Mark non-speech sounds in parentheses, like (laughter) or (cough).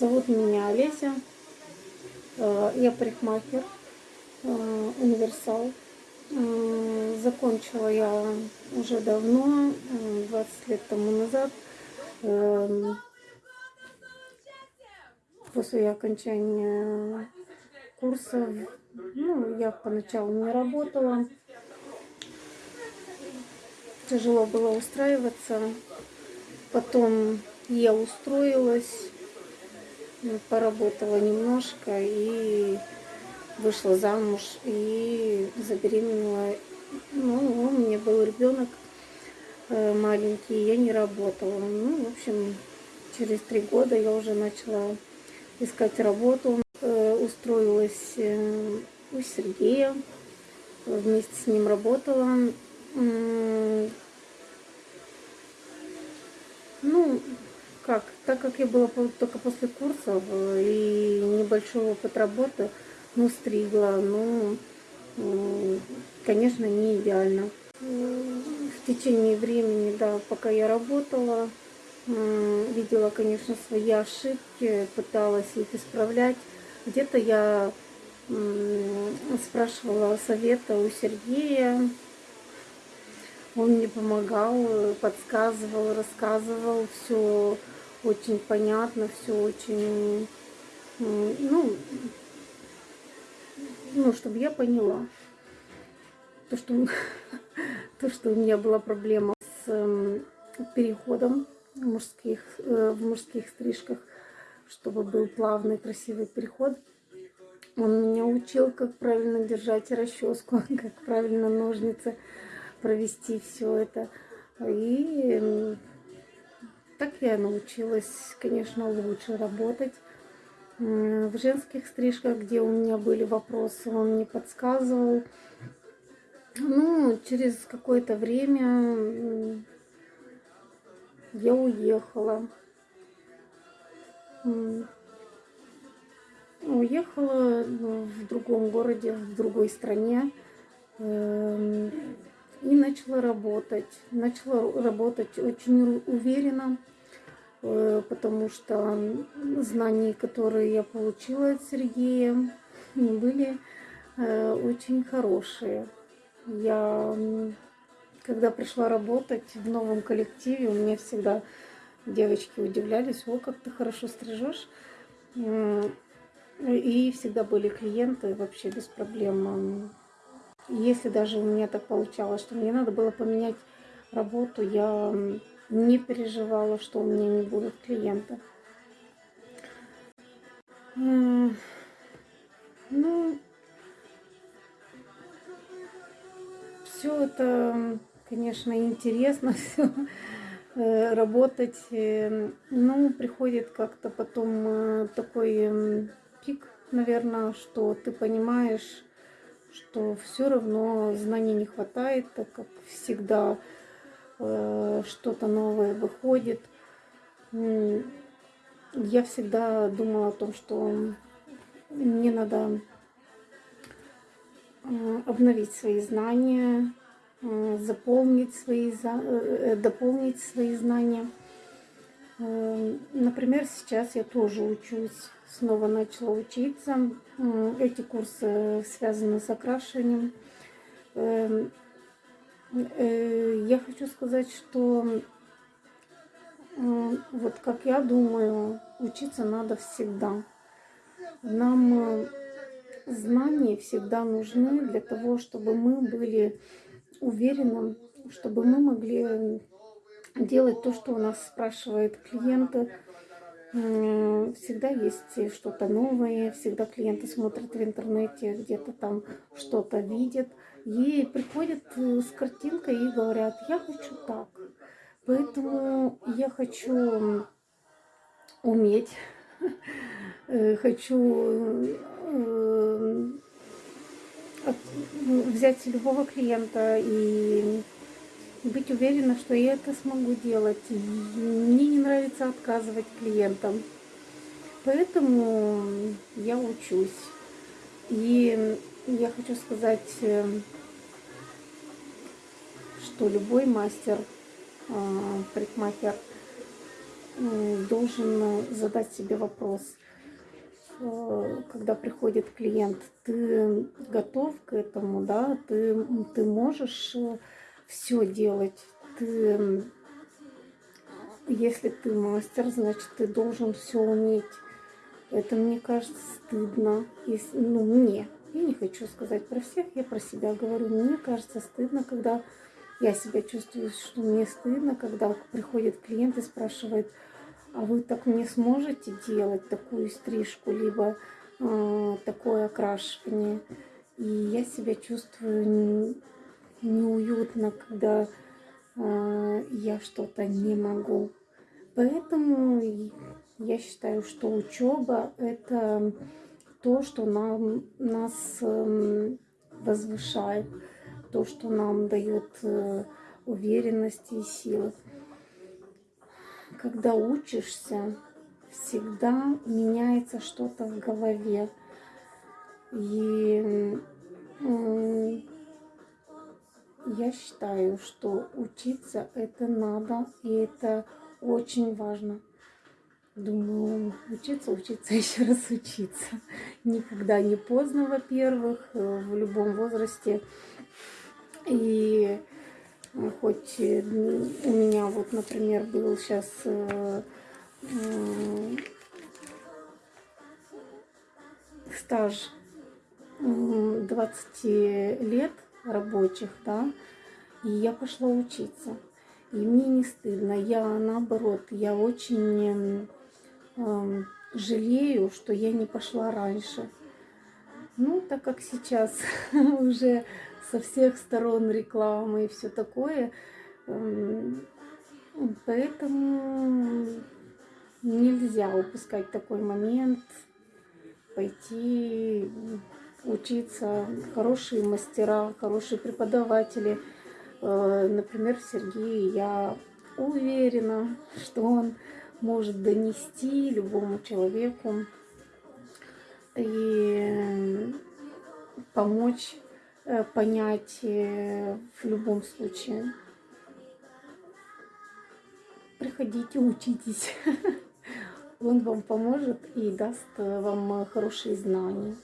Зовут меня Олеся. Э, Я парикмахер, э, универсал. Э, Закончила я уже давно, э, 20 лет тому назад. Эм, После окончания курсов, ну, я поначалу не работала. Тяжело было устраиваться. Потом я устроилась, поработала немножко и вышла замуж и забеременела. Ну, у меня был ребенок э, маленький, я не работала. Ну, в общем, через три года я уже начала искать работу. Э, Устроилась э, у Сергея, вместе с ним работала. Ну, так как я была только после курсов и небольшой опыт работы, ну, стригла, ну, конечно, не идеально. В течение времени, да, пока я работала, видела, конечно, свои ошибки, пыталась их исправлять. Где-то я спрашивала совета у Сергея, он мне помогал, подсказывал, рассказывал, все очень понятно, все очень, ну, ну, чтобы я поняла. То, что, (laughs) то, что у меня была проблема с эм, переходом мужских, э, в мужских стрижках, чтобы был плавный, красивый переход. Он меня учил, как правильно держать расческу, (laughs) как правильно ножницы провести все это. И так я научилась, конечно, лучше работать. В женских стрижках, где у меня были вопросы, он мне подсказывал. Ну, через какое-то время я уехала. Уехала ну, в другом городе, в другой стране. И начала работать. Начала работать очень уверенно, э, потому что знания, которые я получила от Сергея, были э, очень хорошие. Я, когда пришла работать в новом коллективе, у меня всегда девочки удивлялись, о, как ты хорошо стрижешь. И всегда были клиенты вообще без проблем. Если даже у меня так получалось, что мне надо было поменять работу, я не переживала, что у меня не будут клиенты. М, Ну, все это, конечно, интересно, (laughs) все работать. э, Ну, приходит как-то потом э, такой пик, наверное, что ты понимаешь, что все равно знаний не хватает, так как всегда э, что-то новое выходит. Я всегда думала о том, что мне надо э, обновить свои знания, э, заполнить свои, э, дополнить свои знания. Э, Например, сейчас я тоже учусь, снова начала учиться. Эти курсы связаны с окрашиванием. Эм, э, Я хочу сказать, что вот как я думаю, учиться надо всегда. Нам э, знания всегда нужны для того, чтобы мы были уверены, чтобы мы могли делать то, что у нас спрашивают клиенты. Всегда есть что-то новое, всегда клиенты смотрят в интернете, где-то там что-то видят и приходят э, с картинкой и говорят, я хочу так. Поэтому я хочу уметь, (laughs) э, хочу э, взять любого клиента и быть уверена, что я это смогу делать. Мне не нравится отказывать клиентам. Поэтому я учусь. И я хочу сказать, э, что любой мастер, э, парикмахер, м, должен э, задать себе вопрос, э, когда приходит клиент, ты готов к этому, да, ты, ты можешь все делать, ты, если ты мастер, значит, ты должен все уметь. Это, мне кажется, стыдно. Если, ну, мне. Я не хочу сказать про всех, я про себя говорю. Мне кажется стыдно, когда я себя чувствую, что мне стыдно, когда приходит клиент и спрашивает, а вы так не сможете делать такую стрижку, либо э, такое окрашивание. И я себя чувствую неуютно, когда э, я что-то не могу. Поэтому я считаю, что учеба это то, что нам, нас э, возвышает, то, что нам дает э, уверенность и силы. Когда учишься, всегда меняется что-то в голове. И я считаю, что учиться это надо, и это очень важно. Думаю, учиться, учиться, (laughs) еще раз учиться. Никогда не поздно, во-первых, э, в любом возрасте. И э, хоть э, у меня вот, например, был сейчас стаж 20 лет рабочих, да, и я пошла учиться. И мне не стыдно. Я наоборот, я очень э, жалею, что я не пошла раньше. Ну, так как сейчас (laughs) уже со всех сторон рекламы и все такое, э, поэтому нельзя упускать такой момент, пойти учиться, хорошие мастера, хорошие преподаватели – Э, например, Сергей, я уверена, что он может донести любому человеку и помочь э, понять э, в любом случае. Приходите, учитесь. (laughs) Он вам поможет и даст вам хорошие знания.